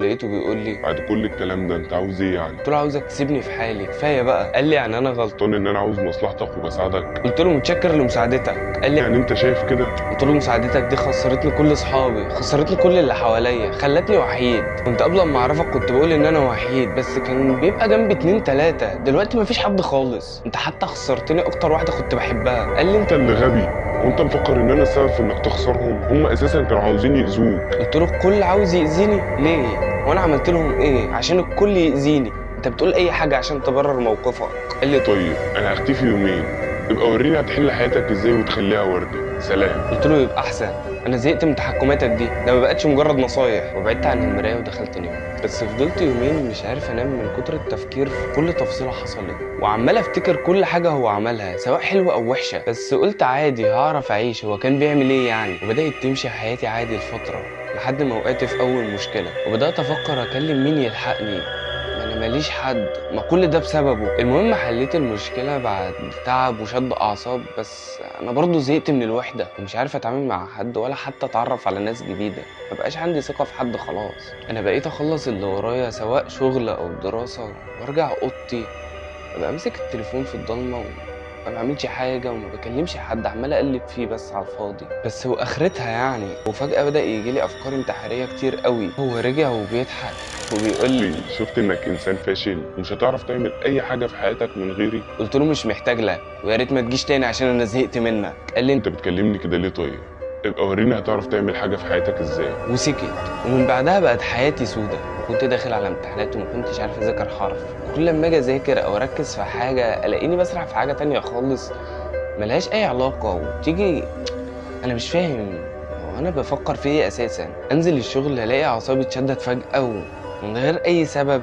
لقيته بيقول لي بعد كل الكلام ده انت عاوز إيه يعني؟ قلت له عاوزك تسيبني في حالي كفاية بقى. قال لي يعني أنا غلطان إن أنا عاوز مصلحتك وبساعدك. قلت له متشكر لمساعدتك. قال لي يعني أنت شايف كده؟ قلت له مساعدتك دي خسرتني كل أصحابي خسرتني كل اللي حواليا خلتني وحيد. كنت قبل ما أعرفك كنت بقول إن أنا وحيد بس كان بيبقى جنبي اتنين تلاتة. دلوقتي مفيش حد خالص. أنت حتى خسرتني أكتر واحدة كنت بحبها. قال لي أنت أنت اللي غبي. وأنت مفكر إن أنا السبب في إنك تخسرهم؟ هم أساسا كانوا عاوزين يأذوك. قلت له الكل عاوز يأذيني؟ ليه؟ وأنا عملت لهم إيه؟ عشان الكل يأذيني. انت بتقول اي حاجة عشان تبرر موقفك. قال لي طيب أنا هختفي يومين. يبقى وريني هتحل حياتك إزاي وتخليها وردة. سلام. قلت له يبقى أحسن. أنا زهقت من تحكماتك دي. ده ما بقتش مجرد نصايح. وبعدت عن المراية ودخلت انام بس فضلت يومين مش عارف أنام من كتر التفكير في كل تفصيلة حصلت. وعمال أفتكر كل حاجة هو عملها سواء حلوة أو وحشة. بس قلت عادي هعرف أعيش. هو كان بيعمل إيه يعني؟ وبدأت تمشي حياتي عادي لفترة لحد ما وقعت في أول مشكلة. وبدأت أفكر أكلم مين يلحقني. أنا ماليش حد ما كل ده بسببه. المهم حليت المشكلة بعد تعب وشد أعصاب بس أنا برضه زهقت من الوحدة. ومش عارف أتعامل مع حد ولا حتى أتعرف على ناس جديدة. مبقاش عندي ثقة في حد خلاص. أنا بقيت أخلص اللي ورايا سواء شغل أو دراسة وأرجع أوضتي. أبقى أمسك التليفون في الضلمة ما بعملش حاجة وما بكلمش حد عمال أقلب فيه بس على الفاضي. بس وآخرتها يعني وفجأة بدأ يجي لي أفكار انتحارية كتير قوي. هو رجع وبيضحك. وبيقول لي شفت إنك إنسان فاشل ومش هتعرف تعمل أي حاجة في حياتك من غيري. قلت له مش محتاج لك ويا ريت ما تجيش تاني عشان أنا زهقت منك. قال لي أنت بتكلمني كده ليه طيب؟ يبقى وريني هتعرف تعمل حاجة في حياتك إزاي. وسكت. ومن بعدها بقت حياتي سودة. وكنت داخل على امتحانات وما كنتش عارف أذاكر حرف. كل لما أجي أذاكر أو أركز في حاجة ألاقيني بسرح في حاجة تانية خالص. ملهاش أي علاقة. وتيجي أنا مش فاهم. هو أنا بفكر في إيه أساسا؟ أنزل الشغل ألاقي أعصابي اتشدت فجأة ومن غير أي سبب.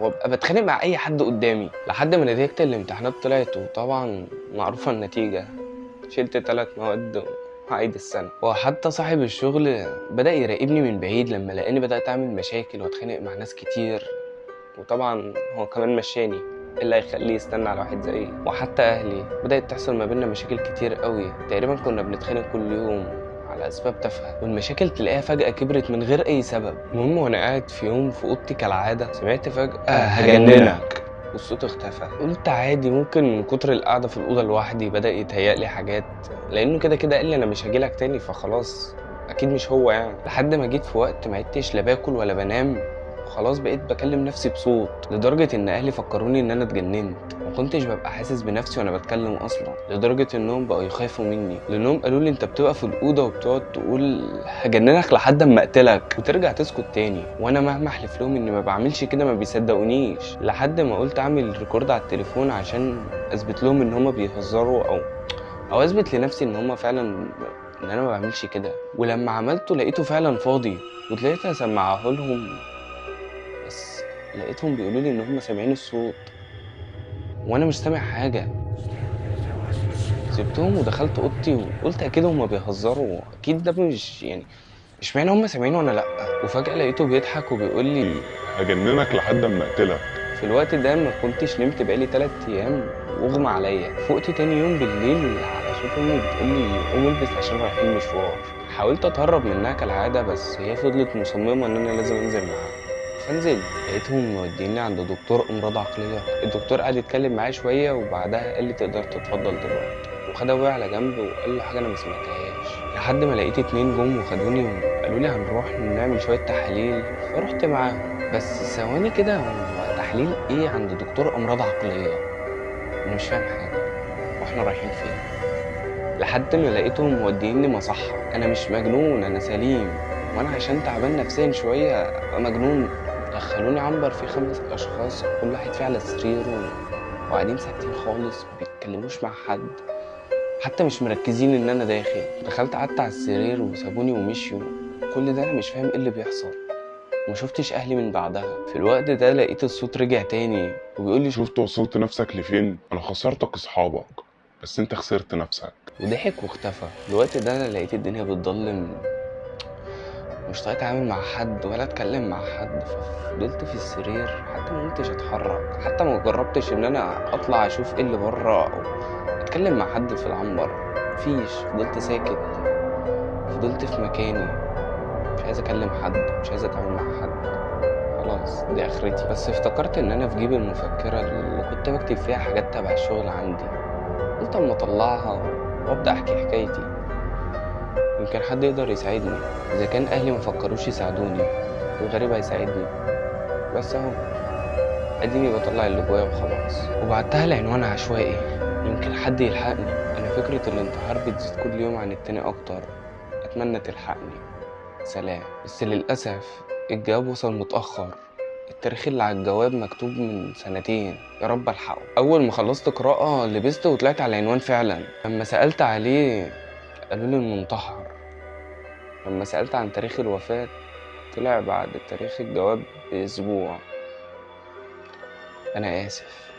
وأبقى بتخانق مع أي حد قدامي. لحد ما نتيجة الامتحانات طلعت. وطبعا معروفة النتيجة. شلت ثلاث مواد هعيد السنة. وحتى صاحب الشغل بدأ يراقبني من بعيد لما لقاني بدأت أعمل مشاكل وأتخانق مع ناس كتير. وطبعا هو كمان مشاني. إيه اللي هيخليه يستنى على واحد زيي؟ وحتى أهلي. بدأت تحصل ما بيننا مشاكل كتير قوي. تقريبا كنا بنتخانق كل يوم على أسباب تافهة. والمشاكل تلاقيها فجأة كبرت من غير أي سبب. المهم وأنا قاعد في يوم في أوضتي كالعادة سمعت فجأة هجننك. والصوت اختفى. قلت عادي ممكن من كتر القعدة في الأوضة لوحدي بدأ يتهيألي حاجات لأنه كده كده قال لي أنا مش هجيلك تاني فخلاص أكيد مش هو يعني. لحد ما جيت في وقت ما عدتش لا باكل ولا بنام. وخلاص بقيت بكلم نفسي بصوت لدرجة إن أهلي فكروني إن أنا اتجننت. كنتش ببقى حاسس بنفسي وأنا بتكلم أصلا لدرجة إنهم بقوا يخافوا مني. لأنهم قالوا لي أنت بتبقى في الأوضة وبتقعد تقول هجننك لحد أما أقتلك وترجع تسكت تاني. وأنا مهما أحلف لهم إني ما بعملش كده ما بيصدقونيش. لحد ما قلت أعمل record على التليفون عشان أثبت لهم إن هما بيهزروا أو أو أثبت لنفسي إن هما فعلا إن أنا ما بعملش كده. ولما عملته لقيته فعلا فاضي وطلعت أسمعه لهم. لقيتهم بيقولوا لي إن هم سامعين الصوت. وأنا مش سامع حاجة. سبتهم ودخلت أوضتي وقلت أكيد هم بيهزروا. أكيد ده مش يعني مش معنى هم سامعين وأنا لأ. وفجأة لقيته بيضحك وبيقول لي هجننك لحد اما أقتلك. في الوقت ده ما كنتش نمت بقالي تلات أيام. واغمى عليا. فقت تاني يوم بالليل على صوت أمي بتقول لي قوم البس عشان رايحين مشوار. حاولت أتهرب منها كالعادة بس هي فضلت مصممة إن أنا لازم أنزل معاها. فنزلت لقيتهم موديني عند دكتور امراض عقلية. الدكتور قعد يتكلم معايا شوية وبعدها قال لي تقدر تتفضل دلوقتي. وخد ابويا على جنب وقال له حاجة أنا ما سمعتهاش. لحد ما لقيت اتنين جم وخدوني وقالوا لي هنروح نعمل شوية تحاليل. فرحت معاهم. بس ثواني كده هو تحليل إيه عند دكتور أمراض عقلية؟ أنا مش فاهم حاجة. وإحنا رايحين فين؟ لحد ما لقيتهم موديني مصحة. أنا مش مجنون أنا سليم. وأنا عشان تعبان نفسيا شوية أبقى مجنون. دخلوني عنبر فيه خمس أشخاص كل واحد فيه على سريره وقاعدين ساكتين خالص بيتكلموش مع حد حتى مش مركزين إن أنا داخل. دخلت قعدت على السرير وسابوني ومشيوا. كل ده أنا مش فاهم إيه اللي بيحصل. ما شفتش أهلي من بعدها. في الوقت ده لقيت الصوت رجع تاني وبيقول لي شفت وصلت نفسك لفين؟ أنا خسرتك أصحابك بس أنت خسرت نفسك. وضحك واختفى. الوقت ده أنا لقيت الدنيا بتضلم. مش طايق أتعامل مع حد ولا أتكلم مع حد ففضلت في السرير حتى ما قمتش أتحرك. حتى ما جربتش إن أنا أطلع أشوف إيه اللي بره أو أتكلم مع حد في العنبر. مفيش. فضلت ساكت. فضلت في مكاني. مش عايز أكلم حد. مش عايز أتعامل مع حد. خلاص. دي آخرتي. بس افتكرت إن أنا في جيب المفكرة اللي كنت بكتب فيها حاجات تبع الشغل عندي. قلت أما أطلعها وأبدأ أحكي حكايتي. يمكن حد يقدر يساعدني. إذا كان أهلي مفكروش يساعدوني الغريب هيساعدني. بس أهو أديني بطلع اللي جوايا وخلاص. وبعتها لعنوان عشوائي. يمكن حد يلحقني. أنا فكرة الانتحار بتزيد كل يوم عن التاني أكتر. أتمنى تلحقني. سلام. بس للأسف الجواب وصل متأخر. التاريخ اللي على الجواب مكتوب من سنتين. يا رب ألحقه. أول ما خلصت قراءة لبست وطلعت على العنوان فعلا. لما سألت عليه قالوا لي المنتحر. لما سألت عن تاريخ الوفاة طلع بعد تاريخ الجواب بأسبوع. أنا آسف.